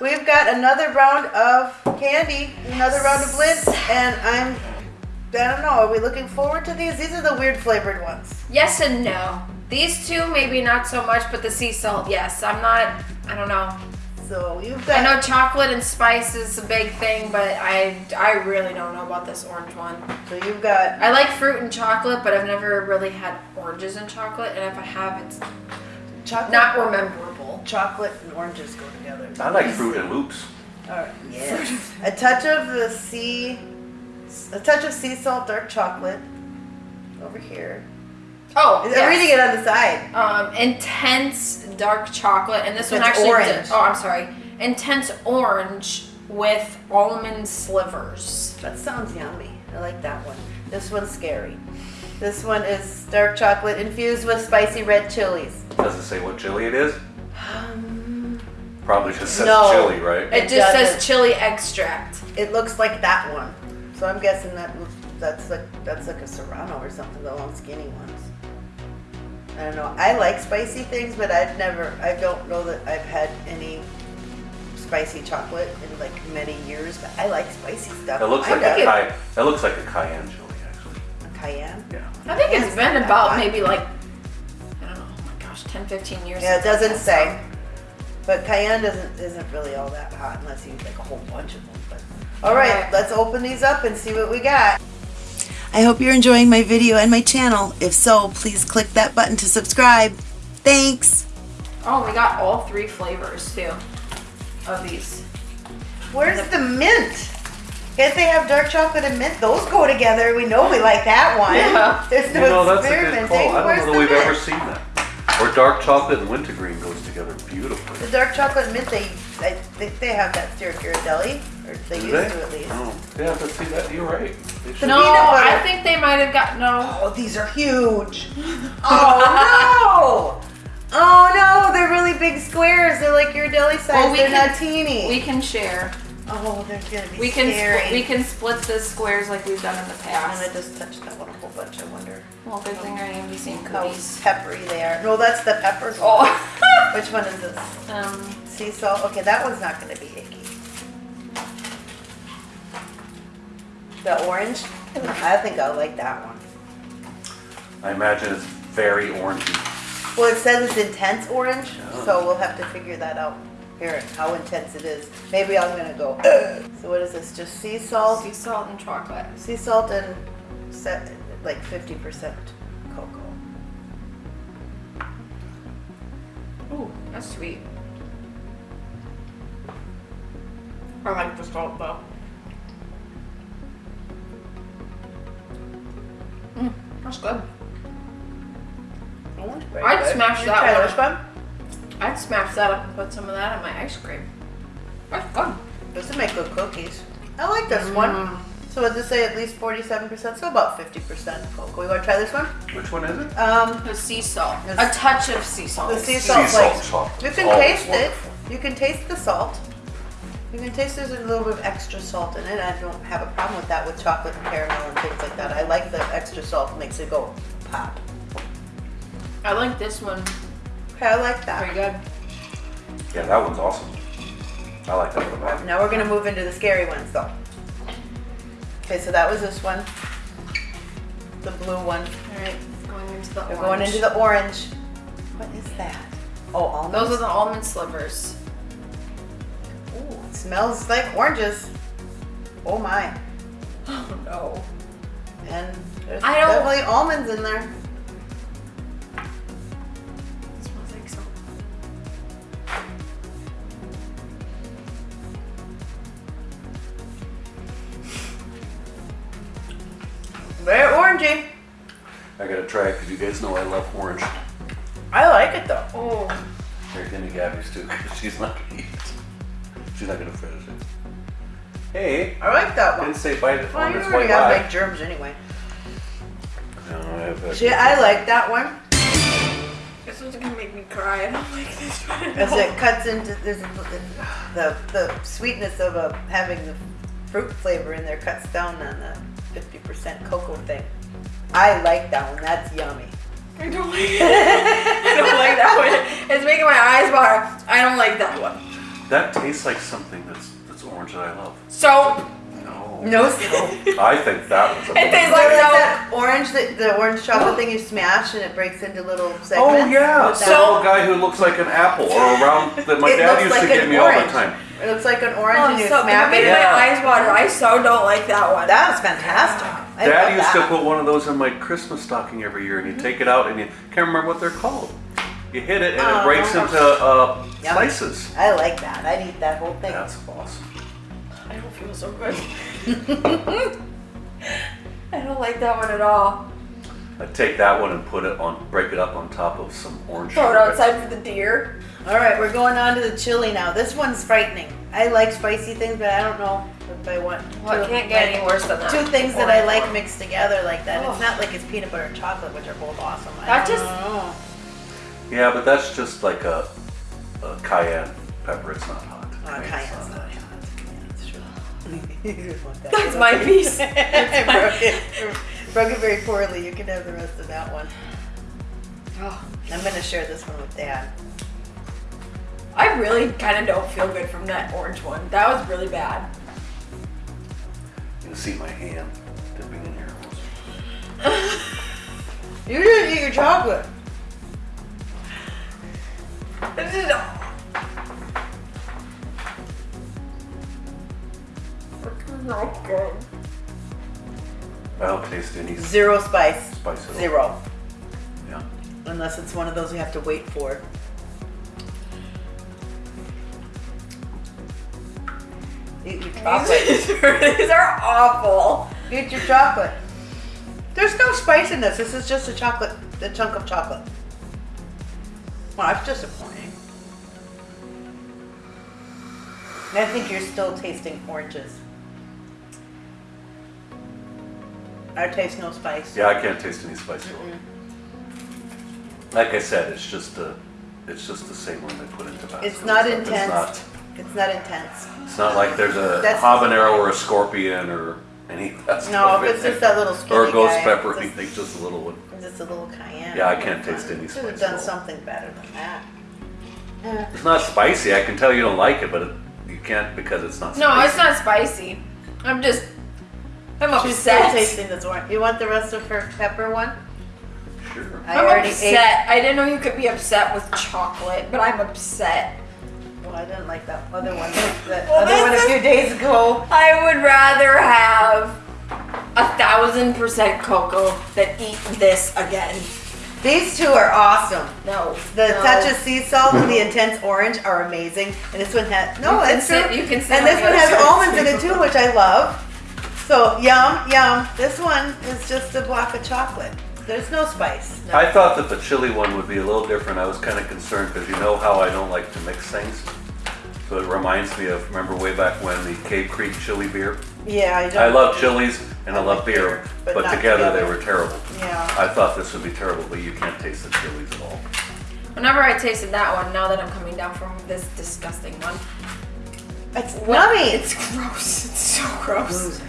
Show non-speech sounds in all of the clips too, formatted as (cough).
we've got another round of candy, another round of Lindt, and I'm, I don't know, are we looking forward to these? These are the weird flavored ones. Yes and no. These two, maybe not so much, but the sea salt, yes. I'm not, I don't know. So you've got... I know chocolate and spice is a big thing, but I, I really don't know about this orange one. so you've got I like fruit and chocolate, but I've never really had oranges and chocolate, and if I have, it's chocolate, not rememberable. Chocolate and oranges go together. I like Fruit and Loops. All right, yeah. (laughs) a touch of the sea, a touch of sea salt, dark chocolate, over here. Oh, I'm yes. reading it on the side. Um, intense dark chocolate, and this one actually. orange. oh, I'm sorry. Intense orange with almond slivers. That sounds yummy. I like that one. This one's scary. This one is dark chocolate infused with spicy red chilies. Does it say what chili it is? Um, Probably it says No. chili, right? It, It just doesn't. says chili extract. it looks like that one. So I'm guessing that that's like that's like a serrano or something, the long skinny ones. I don't know. I like spicy things, but I've never I don't know that I've had any spicy chocolate in like many years, but I like spicy stuff. It looks I like think a it- cayenne. That looks like a cayenne chili, actually. a cayenne. Yeah. I think it's been about maybe like, gosh, 10, 15 years. Yeah, it doesn't had say. But cayenne doesn't isn't really all that hot unless you use like a whole bunch of them. But all right, Alright. let's open these up and see what we got. I hope you're enjoying my video and my channel. If so, please click that button to subscribe. Thanks. Oh, we got all three flavors too of these. Where's the mint? Guess they have dark chocolate and mint. Those go together. We know we like that one. (laughs) Yeah. There's no You know, that's a good experimenting. call. I don't know that we've mint? ever seen that. Or dark chocolate and wintergreen goes together beautifully. The dark chocolate and mint, they, I think they have that here at Ghirardelli, or they Do used they? to at least. Oh, yeah, but see that you're right. They No. I think they might have got no. Oh, these are huge. (laughs) Oh no! Oh no, they're really big squares. They're like your deli size. Well, we they're can- not teeny. We can share. Oh, they're gonna be We can scary. split, we can split the squares like we've done in the past. I'm past. gonna just touch that one a whole bunch. I wonder Well, good thing I am using how cookies. peppery they are. No, that's the peppers. Oh. (laughs) Which one is this? um, Sea salt. Okay, that one's not gonna be icky. The orange. I think I'll like that one. I imagine it's very orangey. Well, it says it's intense orange, Oh. so we'll have to figure that out. Here, how intense it is. Maybe I'm gonna go. (clears throat) So what is this? Just sea salt, sea salt and chocolate. sea salt, and set like 50% cocoa. Ooh, that's sweet. I like the salt though. Mm, that's good. I'd good. smash You that one. This one. I'd smash that up and put some of that in my ice cream. That's good. This would make good cookies. I like this one. Mm. So what does it say? At least 47%, so about 50% cocoa. You want to try this one? Which one is it? Um, The sea salt. A touch of sea salt. the sea Sea salt salt You can Oh, taste it. You can taste the salt. You can taste there's a little bit of extra salt in it. I don't have a problem with that with chocolate and caramel and things like that. I like the extra salt. Makes it go pop. I like this one. Okay, I like Very that. good. Yeah, that one's awesome. I like that one a. Now we're gonna move into the scary ones though. Okay, so that was this one. The blue one. All right, going into the We're orange. going into the orange. What is that? Oh, almonds. Those are the almond slivers. Ooh, it smells like oranges. Oh my. (laughs) Oh no. And there's I don't- definitely almonds in there. Very orangey. I gotta try it because you guys know I love orange. I like it though. Oh. Here, give me Gabby's too, 'cause she's not gonna eat it. She's not gonna finish it. Hey, I like that one. didn't say bite it Well, on you its already way got by. like germs anyway. No, I have. See, I like that one This one's gonna make me cry. I don't like this one. as it cuts into there's the the sweetness of a, having the fruit flavor in there cuts down on the 50% cocoa thing. I like that one. That's yummy. I don't like (laughs) it. I don't like that one. It's making my eyes water. I don't like that one. That tastes like something that's that's orange that I love. Soap. No. No soap. I think that was a It tastes Like like soap. that orange, the, the orange chocolate thing you smash and it breaks into little oh, segments. Oh yeah, With the that- little guy who looks like an apple or a round that my It dad used like to get an me all the time. It looks like an orange Oh, and you so smack it made it. my eyes water. I so don't like that one. That was fantastic. I Dad used that. to put one of those in my Christmas stocking every year, and you take it out and you can't remember what they're called. You hit it and Oh. it breaks into uh, Yum. slices. I like that. I'd eat that whole thing. That's awesome. I don't feel so good. (laughs) I don't like that one at all. I'd take that one and put it on, break it up on top of some orange. Throw it outside for the deer. All right, we're going on to the chili now. This one's frightening. I like spicy things, but I don't know if I want. Well, it two- can't get like, any worse than that. Two things that I like mixed together like that. Oh. It's not like it's peanut butter and chocolate, which are both awesome. I That don't just- know. Yeah, but that's just like a, a cayenne pepper. It's not hot. Oh, Cayenne's cayenne's not not hot. hot. Yeah, that's true. (laughs) You just want that. That's my piece. (laughs) I broke it. Broke it very poorly. You can have the rest of that one. Oh, I'm gonna share this one with Dad. I really kind of don't feel good from that orange one. That was really bad. You can see my hand dipping in here. (laughs) You didn't eat your chocolate. This is. It's not good. I don't taste any Zero spice. spice at all. Zero. Yeah. Unless it's one of those you have to wait for. Chocolate. These are, (laughs) these are awful. Eat your chocolate. There's no spice in this. This is just a chocolate, a chunk of chocolate. Well, that's disappointing. I think you're still tasting oranges. I taste no spice. Yeah, I can't taste any spice at all. Like I said, it's just a, it's just the same one they put in Tabasco. It's not It's intense. not- It's not intense. It's not like there's a That's- habanero or a scorpion or any of that No, stuff if it's just there. that little skinny Or a ghost guy, pepper, just- anything, just a little one. Just a little cayenne. Yeah, I can't taste any Should have spice done all. something better than that. Yeah. It's not spicy. I can tell you don't like it, but it, you can't because it's not. Spicy. No, it's not spicy. I'm just. I'm She's still upset. tasting this one. You want the rest of her pepper one? Sure. I I'm already upset. I didn't know you could be upset with chocolate, but I'm upset. Ate. Well, I didn't like that other one. That Well, other one a this few days ago. I would rather have a thousand percent cocoa than eat this again. These two are awesome. No. The no. touch of sea salt and the intense orange are amazing. And this one has no, You it's sit- true. you can sit and on this one has almonds in it too, which I love. So yum, yum. This one is just a block of chocolate. There's no spice. I thought that the chili one would be a little different. I was kind of concerned because you know how I don't like to mix things. So it reminds me of remember way back when the Cave Creek chili beer. Yeah, I don't. I love chilies and I I love beer, beer, but but not together they were terrible. Yeah. I thought this would be terrible, but you can't taste the chilies at all. Whenever I tasted that one, now that I'm coming down from this disgusting one, It's well, nummy. It's gross. It's so gross.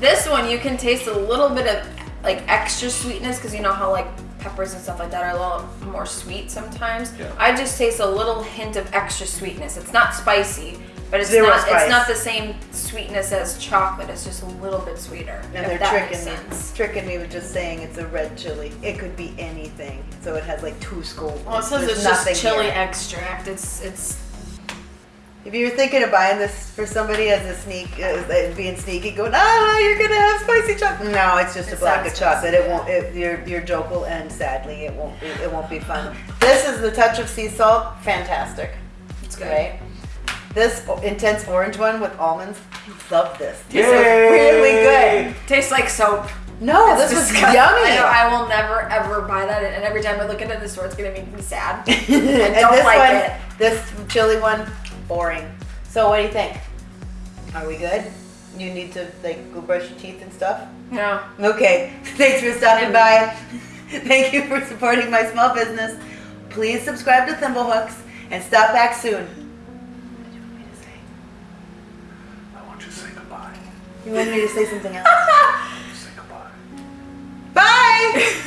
This one, you can taste a little bit of like extra sweetness because you know how like peppers and stuff like that are a little more sweet sometimes. Yeah. I just taste a little hint of extra sweetness. It's not spicy, but it's Zero not spice. it's not the same sweetness as chocolate. It's just a little bit sweeter. And they're that tricking makes me, tricking me with just saying it's a red chili. It could be anything. So it has like two scoops. Well, it says There's it's just chili here. extract. It's it's If you're thinking of buying this for somebody as a sneak, uh, being sneaky, going, ah, you're gonna have spicy chocolate. No, it's just It's a block of chocolate. It won't. It, your your joke will end sadly. It won't. Be, it won't be fun. This is the touch of sea salt. Fantastic. it's good. Right. This intense orange one with almonds. Love this. This is Yay! really good. Tastes like soap. No, It's this was disgusting. yummy. I, know, I will never ever buy that, and every time I look into the store, it's gonna make me sad. (laughs) and don't this like one, it. this chili one, boring. So what do you think? Are we good? You need to like go brush your teeth and stuff? No. Okay. (laughs) Thanks for stopping by. (laughs) Thank you for supporting my small business. Please subscribe to Thimblehooks and stop back soon. You me to say? I want you to say goodbye. You want me to say something else? (laughs) say goodbye. Bye!